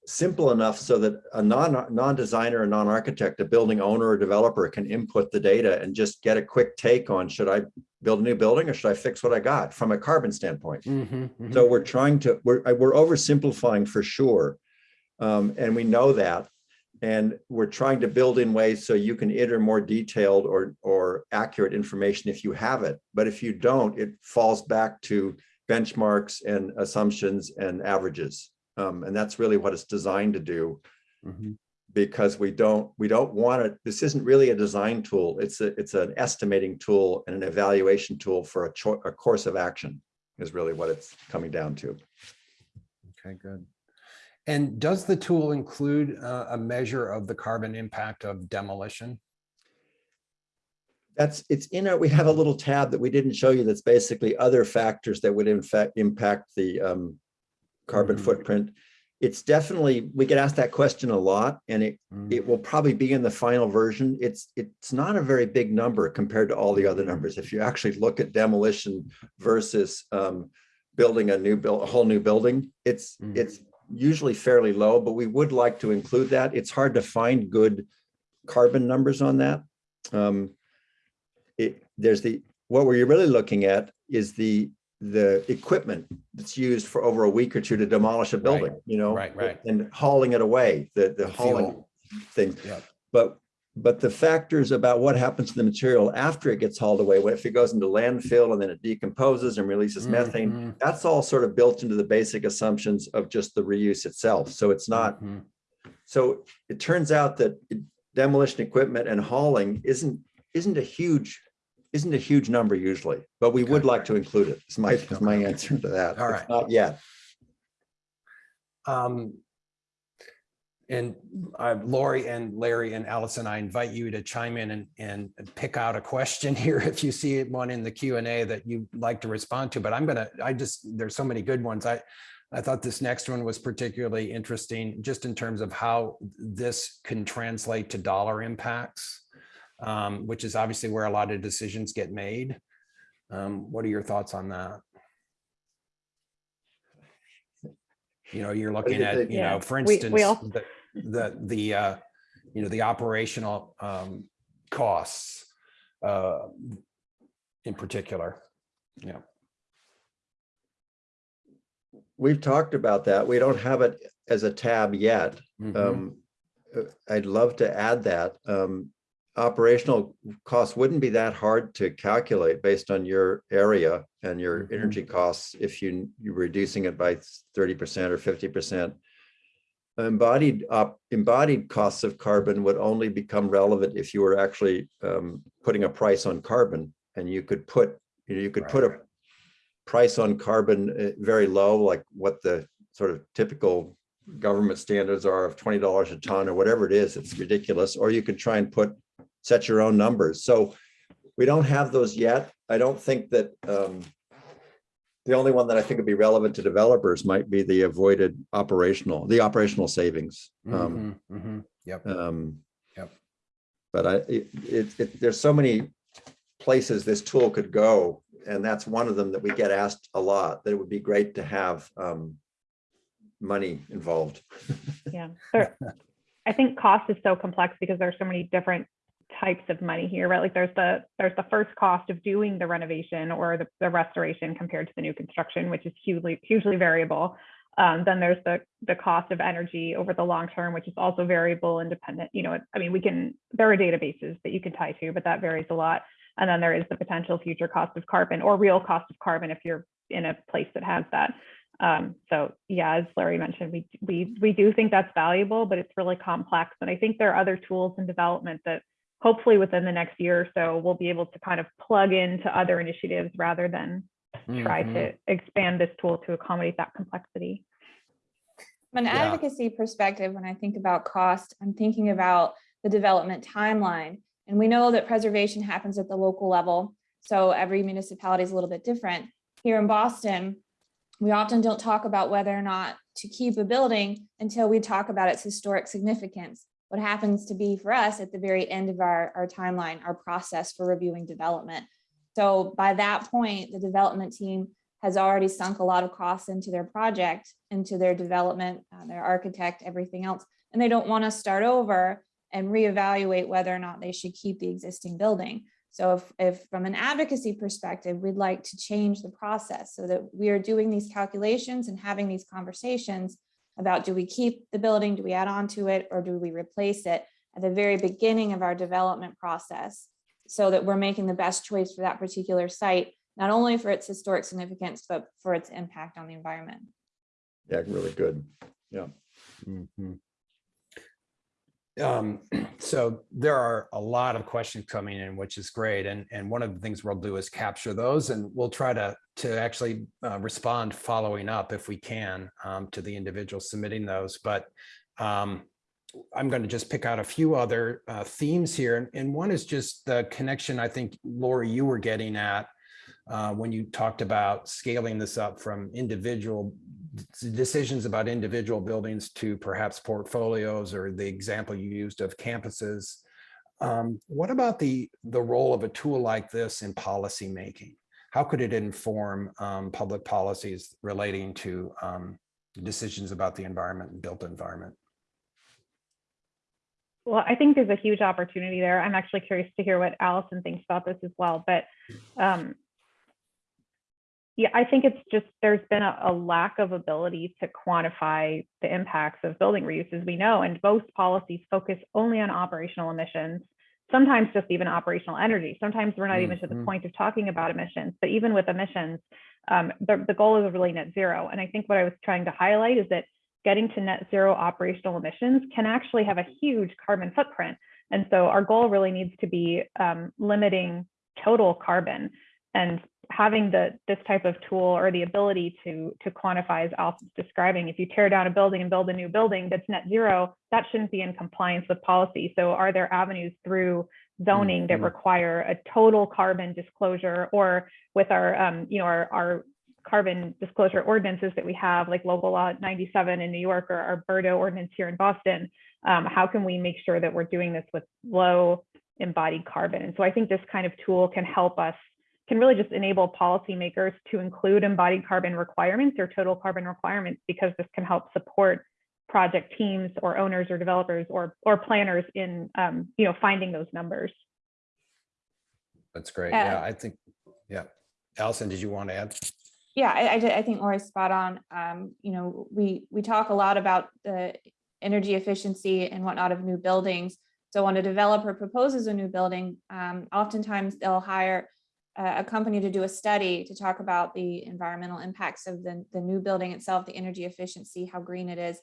simple enough so that a non, non-designer, a non-architect, a building owner or developer can input the data and just get a quick take on, should I build a new building or should I fix what I got from a carbon standpoint? Mhm, mhm. So we're trying to, we're, we're oversimplifying for sure. Um, and we know that. And we're trying to build in ways so you can enter more detailed or, or accurate information if you have it. But if you don't, it falls back to benchmarks and assumptions and averages. Um, and that's really what it's designed to do Mhm. because we don't, we don't want it, this isn't really a design tool. It's a, it's an estimating tool and an evaluation tool for a a course of action is really what it's coming down to. Okay, good. And does the tool include uh, a measure of the carbon impact of demolition? That's, it's in our, we have a little tab that we didn't show you that's basically other factors that would in fact impact the um, carbon Mhm. footprint. It's definitely, we get asked that question a lot and it, Mm, it will probably be in the final version. It's, it's not a very big number compared to all the other numbers. If you actually look at demolition versus um, building a new build, a whole new building, it's, Mm. it's usually fairly low, but we would like to include that. It's hard to find good carbon numbers on that. Um, it, there's the, what we're really looking at is the, the equipment that's used for over a week or two to demolish a building, you know? Right, right. And hauling it away, the, the The hauling fuel. thing. Yep. But, but the factors about what happens to the material after it gets hauled away, what if it goes into landfill and then it decomposes and releases methane, Mhm, that's all sort of built into the basic assumptions of just the reuse itself. So it's not, mhm. so it turns out that demolition equipment and hauling isn't, isn't a huge, isn't a huge number usually, but we would like to include it. it. Is my, is my answer to that. All It's. Not yet. Um, And uh, Lori and Larry and Allison, I invite you to chime in and, and pick out a question here if you see one in the Q and A that you'd like to respond to, but I'm gonna, I just, there's so many good ones. I, I thought this next one was particularly interesting, just in terms of how this can translate to dollar impacts, um, which is obviously where a lot of decisions get made. Um, What are your thoughts on that? You know, you're looking at, think? you know, for instance, we all- the, the, the, uh, you know, the operational um, costs uh, in particular. Yeah. We've talked about that. We don't have it as a tab yet. Mhm. Um, uh, I'd love to add that. Um, operational costs wouldn't be that hard to calculate based on your area and your Mhm. energy costs if you, you're reducing it by thirty percent or fifty percent. Embodied up, embodied costs of carbon would only become relevant if you were actually um, putting a price on carbon and you could put, you know, you could Right, put a price on carbon uh, very low, like what the sort of typical government standards are of twenty dollars a ton or whatever it is, it's ridiculous, or you could try and put, set your own numbers. So we don't have those yet. I don't think that um, the only one that I think would be relevant to developers might be the avoided operational, the operational savings. Um, Mhm, mhm. Yep. um, Yep. But I, it, it, it- there's so many places this tool could go, and that's one of them that we get asked a lot, that it would be great to have um, money involved. Yeah. I think cost is so complex because there are so many different types of money here, right? Like there's the, there's the first cost of doing the renovation or the, the restoration compared to the new construction, which is hugely, hugely variable. Um, then there's the, the cost of energy over the long term, which is also variable independent. You know, I mean, we can, there are databases that you can tie to, but that varies a lot. And then there is the potential future cost of carbon or real cost of carbon if you're in a place that has that. Um, so yeah, as Larry mentioned, we, we, we do think that's valuable, but it's really complex. And I think there are other tools in development that hopefully within the next year or so, we'll be able to kind of plug into other initiatives rather than try Mhm. to expand this tool to accommodate that complexity. From an Yeah. advocacy perspective, when I think about cost, I'm thinking about the development timeline. And we know that preservation happens at the local level. So every municipality is a little bit different. Here in Boston, we often don't talk about whether or not to keep a building until we talk about its historic significance. What happens to be for us at the very end of our, our timeline, our process for reviewing development. So by that point, the development team has already sunk a lot of costs into their project, into their development, uh, their architect, everything else. And they don't want to start over and reevaluate whether or not they should keep the existing building. So if, if from an advocacy perspective, we'd like to change the process so that we are doing these calculations and having these conversations about do we keep the building, do we add on to it, or do we replace it at the very beginning of our development process so that we're making the best choice for that particular site, not only for its historic significance, but for its impact on the environment. Yeah, really good. Mhm. Um, so there are a lot of questions coming in, which is great. And, and one of the things we'll do is capture those and we'll try to, to actually uh, respond following up if we can um, to the individual submitting those. But um, I'm going to just pick out a few other uh, themes here. And, and one is just the connection I think, Lori, you were getting at uh, when you talked about scaling this up from individual decisions about individual buildings to perhaps portfolios or the example you used of campuses. Um, what about the, the role of a tool like this in policy making? How could it inform um, public policies relating to um, decisions about the environment and built environment? Well, I think there's a huge opportunity there. I'm actually curious to hear what Allison thinks about this as well, but um, yeah, I think it's just there's been a, a lack of ability to quantify the impacts of building reuse, as we know, and most policies focus only on operational emissions, sometimes just even operational energy. Sometimes we're not even to the Mhm. point of talking about emissions, but even with emissions, um, the, the goal is really net zero. And I think what I was trying to highlight is that getting to net zero operational emissions can actually have a huge carbon footprint. And so our goal really needs to be um, limiting total carbon and having the this type of tool or the ability to to quantify as Alf was describing, if you tear down a building and build a new building that's net zero, that shouldn't be in compliance with policy. So are there avenues through zoning that Mhm. require a total carbon disclosure or with our um, you know our, our carbon disclosure ordinances that we have, like local law 97 in New York or our BERDO ordinance here in Boston, um, how can we make sure that we're doing this with low embodied carbon? And so I think this kind of tool can help us, can really just enable policymakers to include embodied carbon requirements or total carbon requirements, because this can help support project teams or owners or developers or, or planners in, um, you know, finding those numbers. That's great. Yeah. Yeah, I think, yeah. Allison, did you want to add? Yeah, I, I, I think Lori's spot on. Um, you know, we, we talk a lot about the energy efficiency and whatnot of new buildings. So when a developer proposes a new building, um, oftentimes they'll hire a, company to do a study to talk about the environmental impacts of the, the new building itself, the energy efficiency, how green it is.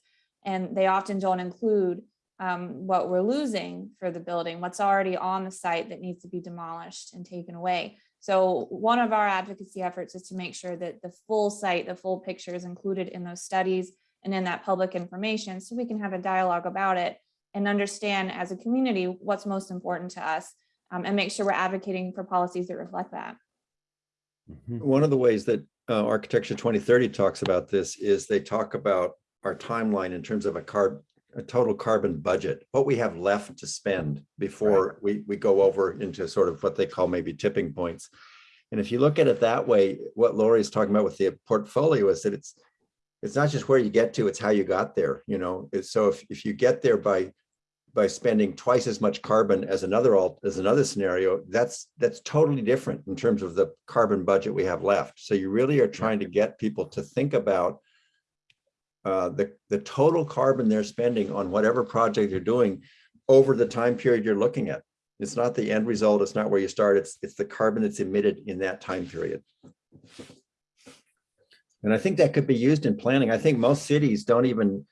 And they often don't include um, what we're losing for the building, what's already on the site that needs to be demolished and taken away. So one of our advocacy efforts is to make sure that the full site, the full picture is included in those studies and in that public information, so we can have a dialogue about it and understand as a community what's most important to us um, and make sure we're advocating for policies that reflect that. Mhm. One of the ways that uh, Architecture 2030 talks about this is they talk about our timeline in terms of a carb, a total carbon budget, what we have left to spend before we, we go over into sort of what they call maybe tipping points. And if you look at it that way, what Lori is talking about with the portfolio is that it's, it's not just where you get to, it's how you got there, you know? It's so if, if you get there by, by spending twice as much carbon as another, alt as another scenario, that's, that's totally different in terms of the carbon budget we have left. So you really are trying to get people to think about uh, the, the total carbon they're spending on whatever project you're doing over the time period you're looking at. It's not the end result, it's not where you start, it's, it's the carbon that's emitted in that time period. And I think that could be used in planning. I think most cities don't even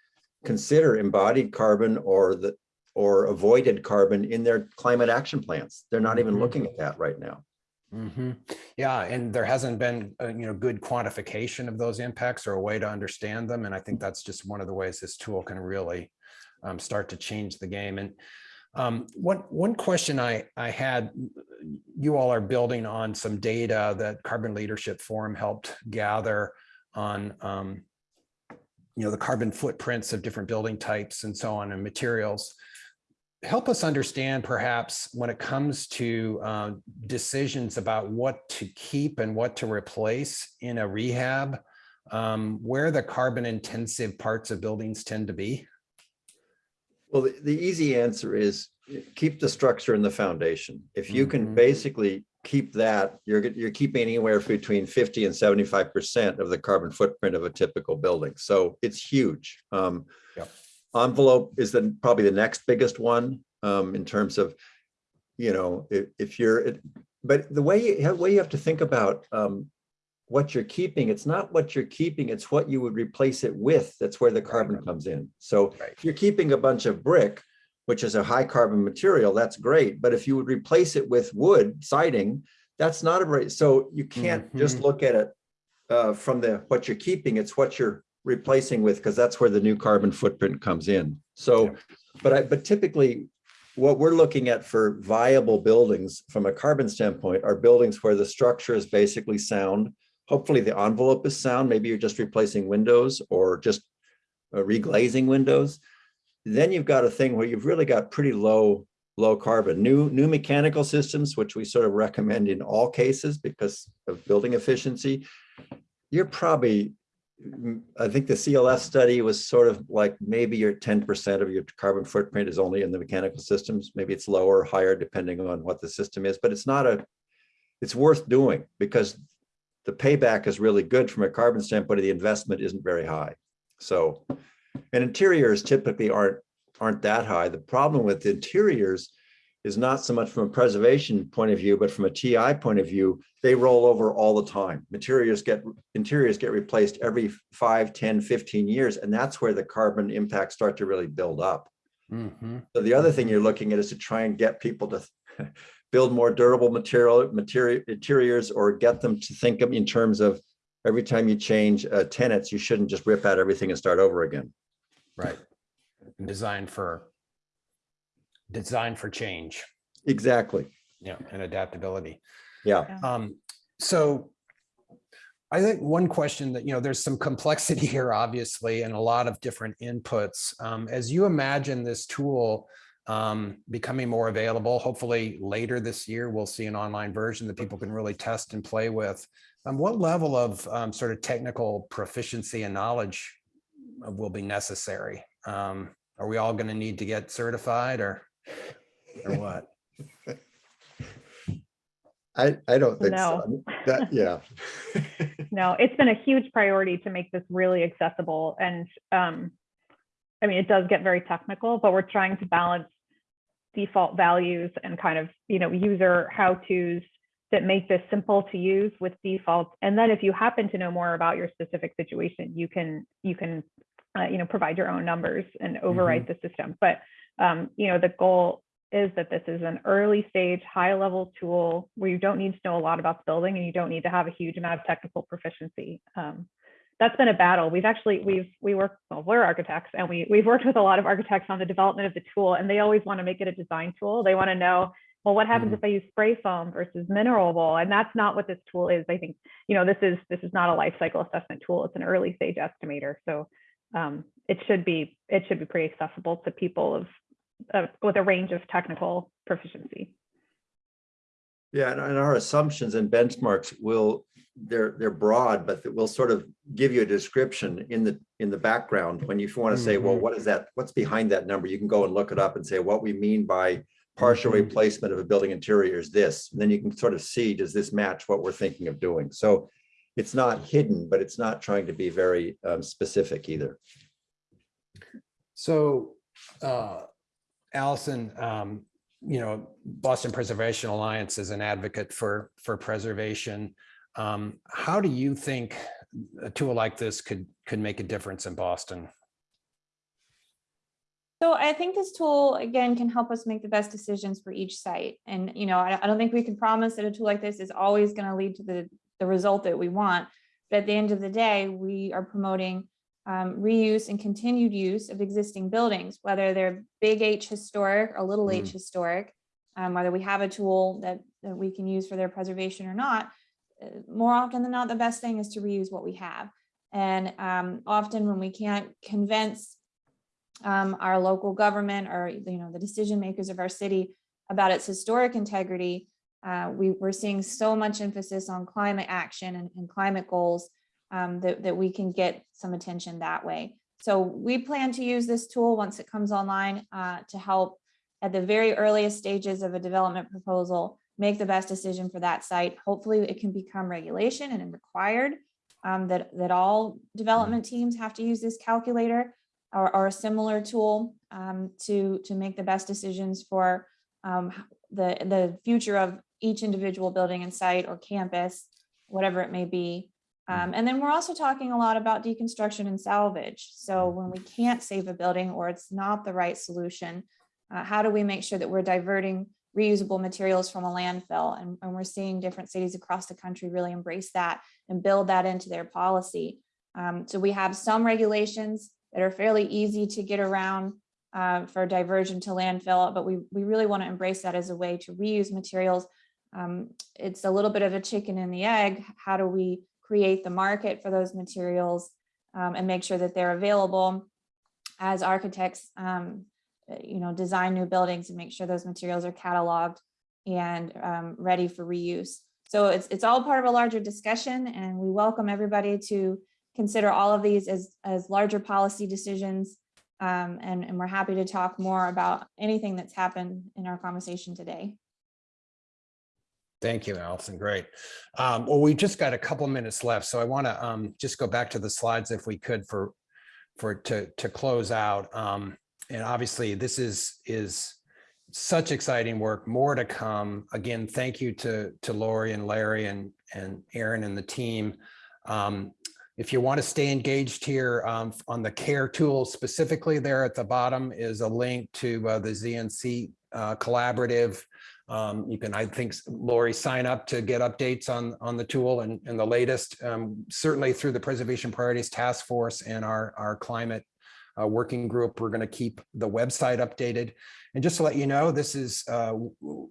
consider embodied carbon or the, or avoided carbon in their climate action plans. They're not even Mhm. looking at that right now. Mhm. Yeah, and there hasn't been, uh, you know, good quantification of those impacts or a way to understand them. And I think that's just one of the ways this tool can really um, start to change the game. And um, one, one question I, I had, you all are building on some data that Carbon Leadership Forum helped gather on, um, you know, the carbon footprints of different building types and so on and materials. Help us understand perhaps when it comes to uh, decisions about what to keep and what to replace in a rehab, um, where the carbon intensive parts of buildings tend to be? Well, the, the easy answer is eh, keep the structure and the foundation. If you can Mhm. basically keep that, you're, you're keeping anywhere between 50 and 75% of the carbon footprint of a typical building. So it's huge. Um, Yep. Envelope is then probably the next biggest one um, in terms of, you know, if, if you're, it- but the way you have, way you have to think about um, what you're keeping, it's not what you're keeping, it's what you would replace it with. That's where the carbon comes in. So Right. if you're keeping a bunch of brick, which is a high carbon material, that's great. But if you would replace it with wood siding, that's not a right. So you can't just Mhm. look at it uh, from the what you're keeping. It's what you're replacing with because that's where the new carbon footprint comes in. So, Yeah. but I but typically, what we're looking at for viable buildings from a carbon standpoint are buildings where the structure is basically sound. Hopefully, the envelope is sound. Maybe you're just replacing windows or just uh, reglazing windows then you've got a thing where you've really got pretty low, low carbon. New, new mechanical systems, which we sort of recommend in all cases because of building efficiency. You're probably, I think the CLF study was sort of like maybe your ten percent of your carbon footprint is only in the mechanical systems. Maybe it's lower or higher depending on what the system is, but it's not a, it's worth doing because the payback is really good from a carbon standpoint. The investment isn't very high. So and interiors typically aren't, aren't that high. The problem with interiors is not so much from a preservation point of view, but from a TI point of view, they roll over all the time. Materials get, interiors get replaced every 5, 10, 15 years, and that's where the carbon impacts start to really build up. Mhm. So the other thing you're looking at is to try and get people to build more durable material, material interiors, or get them to think of in terms of every time you change uh, tenants, you shouldn't just rip out everything and start over again. Right. Designed for, designed for change, Exactly. yeah, and adaptability. Yeah. Um, so I think one question that, you know, there's some complexity here, obviously, and a lot of different inputs. Um, as you imagine this tool um, becoming more available, hopefully later this year, we'll see an online version that people can really test and play with. Um, what level of um, sort of technical proficiency and knowledge will be necessary? Um, are we all going to need to get certified or, or what? I, I don't think No. so. That, yeah. No, it's been a huge priority to make this really accessible and um, I mean, it does get very technical, but we're trying to balance default values and kind of, you know, user how-tos that make this simple to use with defaults. And then if you happen to know more about your specific situation, you can, you can, uh, you know, provide your own numbers and overwrite the system. But, um, you know, the goal is that this is an early stage, high level tool where you don't need to know a lot about the building and you don't need to have a huge amount of technical proficiency. Um, that's been a battle. We've actually, we've, we work, well, we're architects and we, we've worked with a lot of architects on the development of the tool and they always want to make it a design tool. They want to know, well, what happens Mhm. if I use spray foam versus mineral wool? And that's not what this tool is. I think, you know, this is, this is not a life cycle assessment tool. It's an early stage estimator. So um, it should be, it should be pretty accessible to people of, uh, with a range of technical proficiency. Yeah, and and our assumptions and benchmarks will, they're, they're broad, but that will sort of give you a description in the, in the background. When you want to say, well, Mhm. what is that? What's behind that number? You can go and look it up and say, what we mean by partial Mhm. replacement of a building interior is this. And then you can sort of see, does this match what we're thinking of doing? So it's not hidden, but it's not trying to be very um, specific either. So, uh, Allison, um, you know, Boston Preservation Alliance is an advocate for, for preservation. Um, how do you think a tool like this could, could make a difference in Boston? So I think this tool, again, can help us make the best decisions for each site. And, you know, I, I don't think we can promise that a tool like this is always going to lead to the, the result that we want. But at the end of the day, we are promoting um, reuse and continued use of existing buildings, whether they're big H historic or little h historic, um, whether we have a tool that, that we can use for their preservation or not. uh, More often than not, the best thing is to reuse what we have. And um, often when we can't convince um, our local government or, you know, the decision makers of our city about its historic integrity, uh, we, we're seeing so much emphasis on climate action and, and climate goals um, that, that we can get some attention that way. So we plan to use this tool once it comes online uh, to help at the very earliest stages of a development proposal, make the best decision for that site. Hopefully it can become regulation and required um, that, that all development teams have to use this calculator or, or a similar tool um, to, to make the best decisions for um, the, the future of each individual building and site or campus, whatever it may be. Um, and then we're also talking a lot about deconstruction and salvage. So when we can't save a building or it's not the right solution, uh, how do we make sure that we're diverting reusable materials from a landfill? And, and we're seeing different cities across the country really embrace that and build that into their policy. Um, so we have some regulations that are fairly easy to get around uh, for diversion to landfill, but we, we really want to embrace that as a way to reuse materials. Um, it's a little bit of a chicken and the egg. How do we create the market for those materials um, and make sure that they're available as architects, um, you know, design new buildings and make sure those materials are cataloged and um, ready for reuse. So it's, it's all part of a larger discussion and we welcome everybody to consider all of these as, as larger policy decisions. Um, and, and we're happy to talk more about anything that's happened in our conversation today. Thank you, Allison. Great. Um, well, we just got a couple minutes left, so I want to um, just go back to the slides if we could for for to to close out. Um, and obviously, this is is such exciting work. More to come. Again, thank you to to Lori and Larry and and Erin and the team. Um, if you want to stay engaged here um, on the CARE tool specifically, there at the bottom is a link to uh, the ZNC uh, collaborative. Um, you can, I think, Lori, sign up to get updates on, on the tool and, and the latest, um, certainly through the Preservation Priorities Task Force and our, our climate uh, working group. We're going to keep the website updated. And just to let you know, this is uh,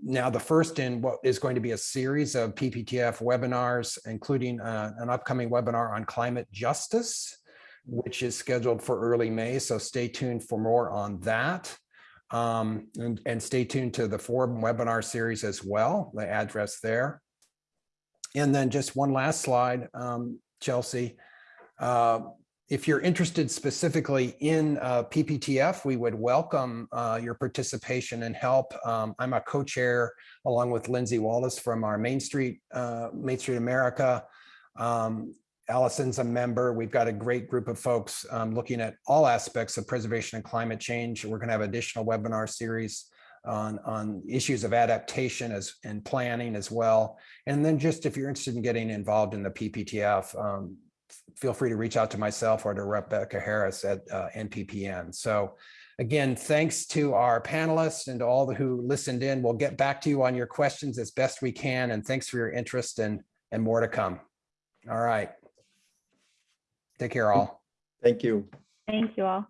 now the first in what is going to be a series of PPTF webinars, including uh, an upcoming webinar on climate justice, which is scheduled for early May. So stay tuned for more on that. Um, and, and stay tuned to the forum webinar series as well, the address there. And then just one last slide, um, Chelsea. Uh, if you're interested specifically in uh, PPTF, we would welcome uh, your participation and help. Um, I'm a co-chair along with Lindsay Wallace from our Main Street, uh, Main Street America. Um, Allison's a member. We've got a great group of folks um, looking at all aspects of preservation and climate change. We're going to have additional webinar series on, on issues of adaptation as and planning as well. And then just if you're interested in getting involved in the PPTF, um, feel free to reach out to myself or to Rebecca Harris at uh, NPPN. So again, thanks to our panelists and to all the who listened in. We'll get back to you on your questions as best we can. And thanks for your interest and, and more to come. All right. Take care all. Thank you. Thank you all.